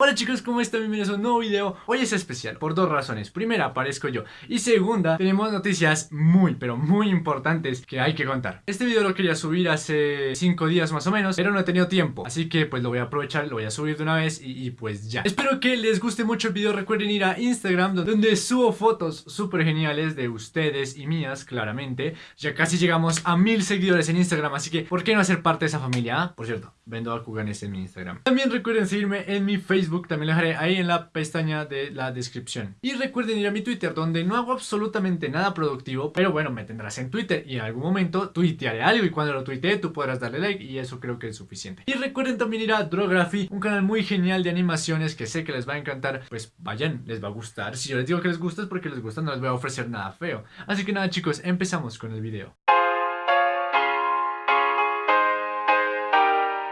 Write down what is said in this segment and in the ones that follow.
Hola chicos, ¿cómo están? Bienvenidos a un nuevo video. Hoy es especial, por dos razones. Primera, aparezco yo. Y segunda, tenemos noticias muy, pero muy importantes Que hay que contar. Este video lo quería subir hace 5 días más o menos Pero no he tenido tiempo. Así que pues lo voy a aprovechar, lo voy a subir de una vez y, pues ya. Espero que les guste mucho el video. Recuerden ir a Instagram Donde subo fotos súper geniales de ustedes y mías, claramente. Ya casi llegamos a mil seguidores en Instagram Así que, ¿por qué no hacer parte de esa familia? Ah? Por cierto, vendo a Kuganes en mi Instagram También recuerden seguirme en mi Facebook también lo dejaré ahí en la pestaña de la descripción. Y recuerden ir a mi Twitter donde no hago absolutamente nada productivo, pero bueno, me tendrás en Twitter y en algún momento tuitearé algo y cuando lo tuitee tú podrás darle like y eso creo que es suficiente. Y recuerden también ir a Drography, un canal muy genial de animaciones que sé que les va a encantar, pues vayan, les va a gustar. Si yo les digo que les gusta es porque les gusta, no les voy a ofrecer nada feo. Así que nada chicos, empezamos con el video.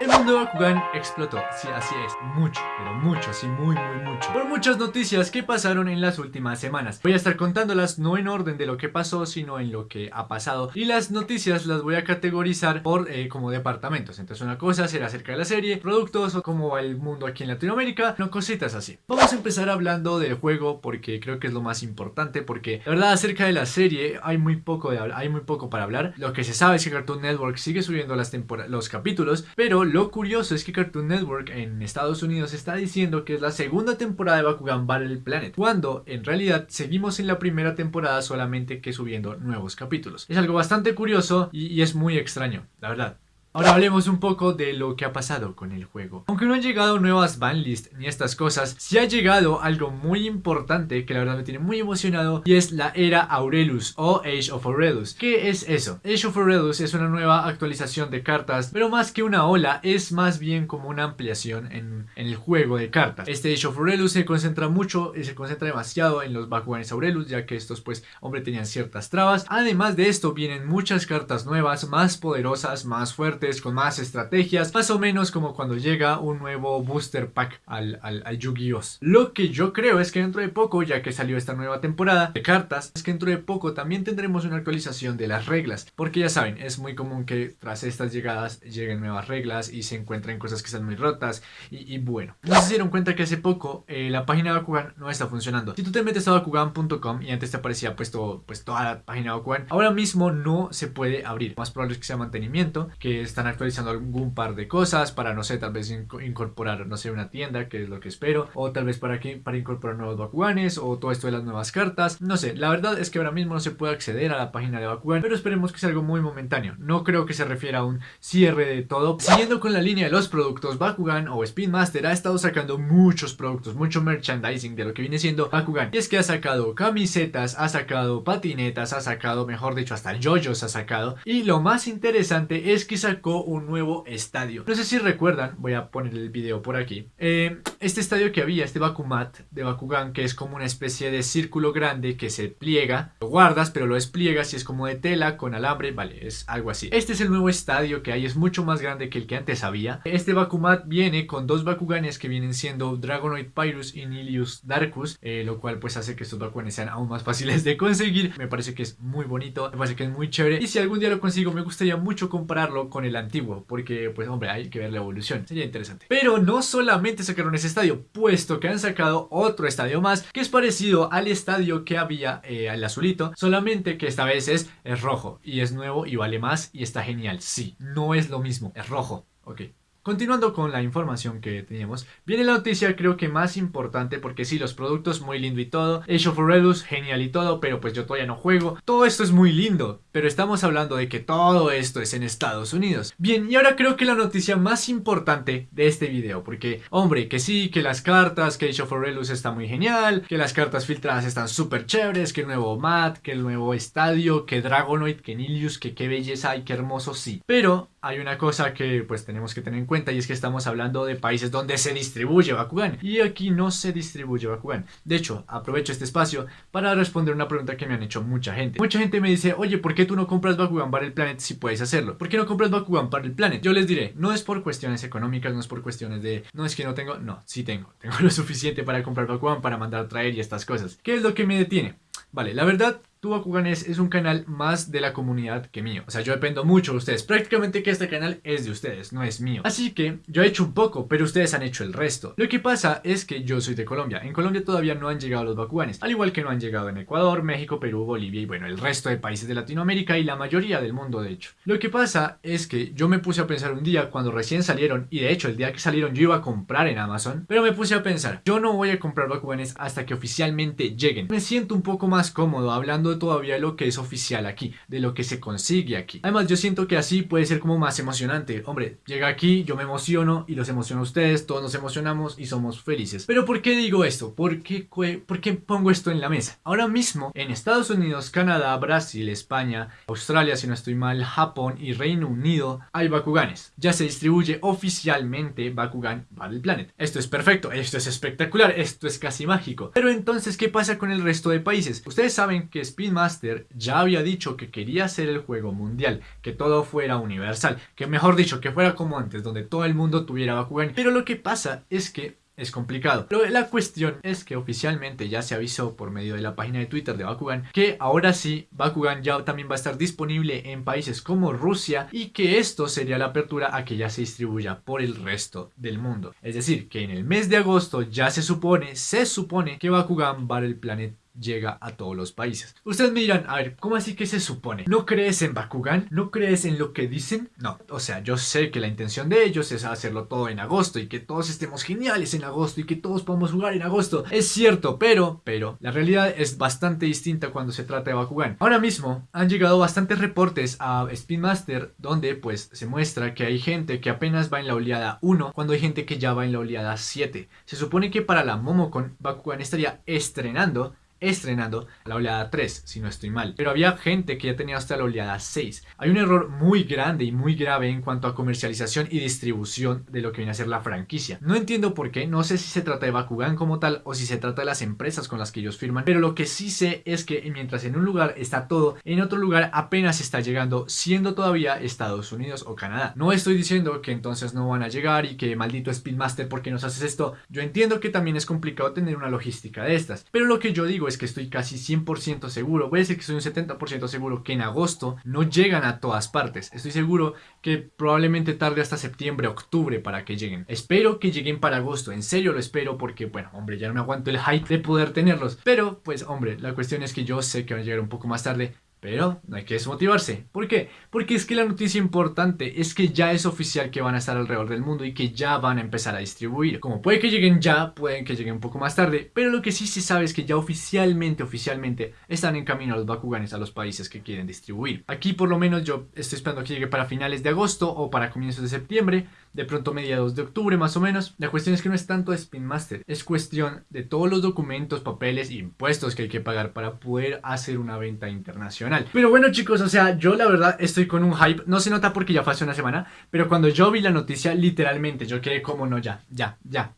El mundo de Bakugan explotó, sí, así es, mucho, pero mucho, sí, muy, muy mucho. Por muchas noticias que pasaron en las últimas semanas. Voy a estar contándolas no en orden de lo que pasó, sino en lo que ha pasado. Y las noticias las voy a categorizar por eh, como departamentos. Entonces una cosa será acerca de la serie, productos o cómo va el mundo aquí en Latinoamérica No cositas así. Vamos a empezar hablando del juego porque creo que es lo más importante Porque la verdad acerca de la serie hay muy poco, de, hay muy poco para hablar. Lo que se sabe es que Cartoon Network sigue subiendo las los capítulos Pero lo curioso es que Cartoon Network en Estados Unidos está diciendo que es la segunda temporada de Bakugan Battle Planet, cuando en realidad seguimos en la primera temporada solamente que subiendo nuevos capítulos. Es algo bastante curioso y, es muy extraño, la verdad. Ahora hablemos un poco de lo que ha pasado con el juego. Aunque no han llegado nuevas banlists ni estas cosas, sí ha llegado algo muy importante que la verdad me tiene muy emocionado y es la era Aurelus o Age of Aurelus. ¿Qué es eso? Age of Aurelus es una nueva actualización de cartas, pero más que una ola es más bien como una ampliación en, el juego de cartas. Este Age of Aurelus se concentra mucho, y se concentra demasiado en los Bakuganes Aurelus ya que estos pues hombre tenían ciertas trabas. Además de esto vienen muchas cartas nuevas, más poderosas, más fuertes con más estrategias, más o menos como cuando llega un nuevo booster pack al, al, Yu-Gi-Oh! Lo que yo creo es que dentro de poco, ya que salió esta nueva temporada de cartas, es que dentro de poco también tendremos una actualización de las reglas, porque ya saben, es muy común que tras estas llegadas lleguen nuevas reglas y se encuentren cosas que están muy rotas y, bueno, no se dieron cuenta que hace poco eh, la página de Bakugan no está funcionando. Si tú te metes a Bakugan.com y antes te aparecía puesto pues toda la página de Bakugan, ahora mismo no se puede abrir. Más probable es que sea mantenimiento, que están actualizando algún par de cosas para, no sé, tal vez incorporar, no sé, una tienda, que es lo que espero, o tal vez para, que, para incorporar nuevos Bakuganes, o todo esto de las nuevas cartas, no sé, la verdad es que ahora mismo no se puede acceder a la página de Bakugan, pero esperemos que sea algo muy momentáneo, no creo que se refiera a un cierre de todo. Siguiendo con la línea de los productos, Bakugan o Speed Master ha estado sacando muchos productos, mucho merchandising de lo que viene siendo Bakugan, y es que ha sacado camisetas, ha sacado patinetas, ha sacado, mejor dicho, hasta yoyos ha sacado, y lo más interesante es que sacó un nuevo estadio. No sé si recuerdan, voy a poner el video por aquí. Eh, este estadio que había, este Bakumat de Bakugan, que es como una especie de círculo grande que se pliega. Lo guardas, pero lo despliegas y es como de tela con alambre, vale, es algo así. Este es el nuevo estadio que hay, es mucho más grande que el que antes había. Este Bakumat viene con dos Bakuganes que vienen siendo Dragonoid Pyrus y Nilius Darkus, eh, lo cual pues hace que estos Bakuganes sean aún más fáciles de conseguir. Me parece que es muy bonito, me parece que es muy chévere. Y si algún día lo consigo, me gustaría mucho compararlo con el antiguo, porque pues hombre, hay que ver la evolución, sería interesante. Pero no solamente sacaron ese estadio, puesto que han sacado otro estadio más, que es parecido al estadio que había eh, al azulito, solamente que esta vez es, es rojo, y es nuevo y vale más, y está genial, sí, no es lo mismo, es rojo, ok. Continuando con la información que teníamos, viene la noticia creo que más importante porque sí, los productos muy lindo y todo, Age of Redus genial y todo, pero pues yo todavía no juego. Todo esto es muy lindo, pero estamos hablando de que todo esto es en Estados Unidos. Bien, y ahora creo que la noticia más importante de este video, porque hombre, que sí, que las cartas, que Age of está muy genial, que las cartas filtradas están súper chéveres, que el nuevo mat, que el nuevo estadio, que Dragonoid, que Nilius, que qué belleza y qué hermoso sí. Pero hay una cosa que pues tenemos que tener en cuenta y es que estamos hablando de países donde se distribuye Bakugan y aquí no se distribuye Bakugan. De hecho, aprovecho este espacio para responder una pregunta que me han hecho mucha gente. Mucha gente me dice, oye, ¿por qué tú no compras Bakugan para el Planet si puedes hacerlo? ¿Por qué no compras Bakugan para el Planet? Yo les diré, no es por cuestiones económicas, no es por cuestiones de, no es que no tengo, no, sí tengo. Tengo lo suficiente para comprar Bakugan, para mandar a traer y estas cosas. ¿Qué es lo que me detiene? Vale, la verdad Tu es, un canal más de la comunidad que mío. O sea, yo dependo mucho de ustedes. Prácticamente que este canal es de ustedes, no es mío. Así que yo he hecho un poco, pero ustedes han hecho el resto. Lo que pasa es que yo soy de Colombia. En Colombia todavía no han llegado los Bakuganes. Al igual que no han llegado en Ecuador, México, Perú, Bolivia y bueno, el resto de países de Latinoamérica y la mayoría del mundo de hecho. Lo que pasa es que yo me puse a pensar un día cuando recién salieron y de hecho el día que salieron yo iba a comprar en Amazon, pero me puse a pensar, yo no voy a comprar Bakuganes hasta que oficialmente lleguen. Me siento un poco más cómodo hablando todavía lo que es oficial aquí, de lo que se consigue aquí. Además yo siento que así puede ser como más emocionante. Hombre, llega aquí, yo me emociono y los emociono a ustedes, todos nos emocionamos y somos felices. Pero ¿por qué digo esto? ¿Por qué, ¿Por qué pongo esto en la mesa? Ahora mismo en Estados Unidos, Canadá, Brasil, España, Australia si no estoy mal, Japón y Reino Unido hay Bakuganes. Ya se distribuye oficialmente Bakugan Battle Planet. Esto es perfecto, esto es espectacular, esto es casi mágico. Pero entonces, ¿qué pasa con el resto de países? Ustedes saben que Speedmaster ya había dicho que quería hacer el juego mundial, que todo fuera universal, que mejor dicho, que fuera como antes, donde todo el mundo tuviera Bakugan. Pero lo que pasa es que es complicado. Pero la cuestión es que oficialmente ya se avisó por medio de la página de Twitter de Bakugan que ahora sí Bakugan ya también va a estar disponible en países como Rusia y que esto sería la apertura a que ya se distribuya por el resto del mundo. Es decir, que en el mes de agosto ya se supone, se supone que Bakugan Battle Planet llega a todos los países. Ustedes me dirán, a ver, ¿cómo así que se supone? ¿No crees en Bakugan? ¿No crees en lo que dicen? No, o sea, yo sé que la intención de ellos es hacerlo todo en agosto y que todos estemos geniales en agosto y que todos podamos jugar en agosto. Es cierto, pero, pero, la realidad es bastante distinta cuando se trata de Bakugan. Ahora mismo han llegado bastantes reportes a Spinmaster donde pues se muestra que hay gente que apenas va en la oleada 1 cuando hay gente que ya va en la oleada 7. Se supone que para la Momocon Bakugan estaría estrenando estrenando la oleada 3, si no estoy mal. Pero había gente que ya tenía hasta la oleada 6. Hay un error muy grande y muy grave en cuanto a comercialización y distribución de lo que viene a ser la franquicia. No entiendo por qué, no sé si se trata de Bakugan como tal o si se trata de las empresas con las que ellos firman, pero lo que sí sé es que mientras en un lugar está todo, en otro lugar apenas está llegando, siendo todavía Estados Unidos o Canadá. No estoy diciendo que entonces no van a llegar y que maldito Speedmaster, ¿por qué nos haces esto? Yo entiendo que también es complicado tener una logística de estas, pero lo que yo digo es que estoy casi 100% seguro, voy a decir que soy un 70% seguro que en agosto no llegan a todas partes. Estoy seguro que probablemente tarde hasta septiembre, octubre para que lleguen. Espero que lleguen para agosto, en serio lo espero porque, bueno, hombre, ya no me aguanto el hype de poder tenerlos. Pero, pues, hombre, la cuestión es que yo sé que van a llegar un poco más tarde. Pero no hay que desmotivarse. ¿Por qué? Porque es que la noticia importante es que ya es oficial que van a estar alrededor del mundo y que ya van a empezar a distribuir. Como puede que lleguen ya, pueden que lleguen un poco más tarde, pero lo que sí se sabe es que ya oficialmente, oficialmente están en camino los Bakuganes a los países que quieren distribuir. Aquí por lo menos yo estoy esperando que llegue para finales de agosto o para comienzos de septiembre, de pronto mediados de octubre más o menos. La cuestión es que no es tanto Spin Master, es cuestión de todos los documentos, papeles e impuestos que hay que pagar para poder hacer una venta internacional. Pero bueno chicos, o sea, yo la verdad estoy con un hype, no se nota porque ya fue hace una semana, pero cuando yo vi la noticia, literalmente yo quedé como no, ya, ya, ya,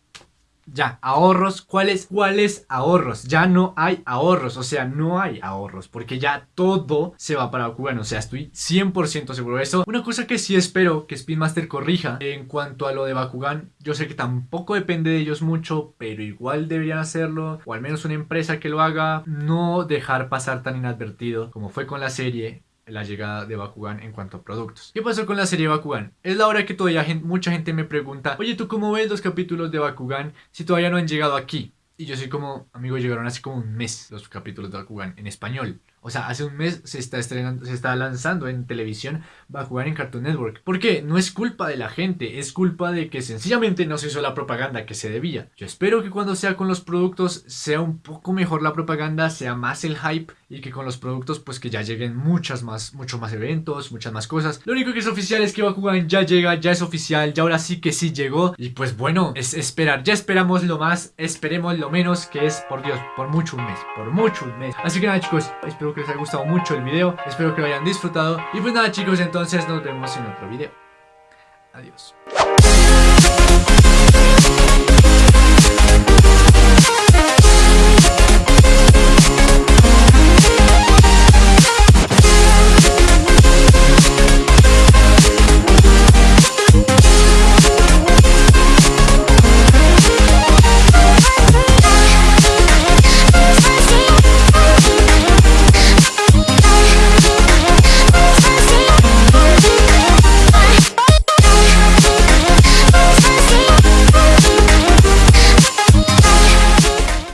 ya, ahorros, ¿cuáles? ¿Cuáles ahorros? Ya no hay ahorros, o sea, no hay ahorros, porque ya todo se va para Bakugan, o sea, estoy 100% seguro de eso. Una cosa que sí espero que Speedmaster corrija en cuanto a lo de Bakugan, yo sé que tampoco depende de ellos mucho, pero igual deberían hacerlo, o al menos una empresa que lo haga, no dejar pasar tan inadvertido como fue con la serie la llegada de Bakugan en cuanto a productos. ¿Qué pasó con la serie Bakugan? Es la hora que todavía mucha gente me pregunta, oye, ¿tú cómo ves los capítulos de Bakugan si todavía no han llegado aquí? Y yo soy como, amigo, llegaron hace como un mes los capítulos de Bakugan en español. O sea, hace un mes se está estrenando, se está lanzando en televisión Bakugan en Cartoon Network. ¿Por qué? No es culpa de la gente, es culpa de que sencillamente no se hizo la propaganda que se debía. Yo espero que cuando sea con los productos sea un poco mejor la propaganda, sea más el hype y que con los productos pues que ya lleguen muchas más, muchos más eventos, muchas más cosas. Lo único que es oficial es que Bakugan ya llega, ya es oficial, ya ahora sí que sí llegó. Y pues bueno, es esperar, ya esperamos lo más, esperemos lo menos que es, por Dios, por mucho un mes, por mucho un mes. Así que nada chicos, espero que les haya gustado mucho el video, espero que lo hayan disfrutado. Y pues nada chicos, entonces nos vemos en otro video. Adiós.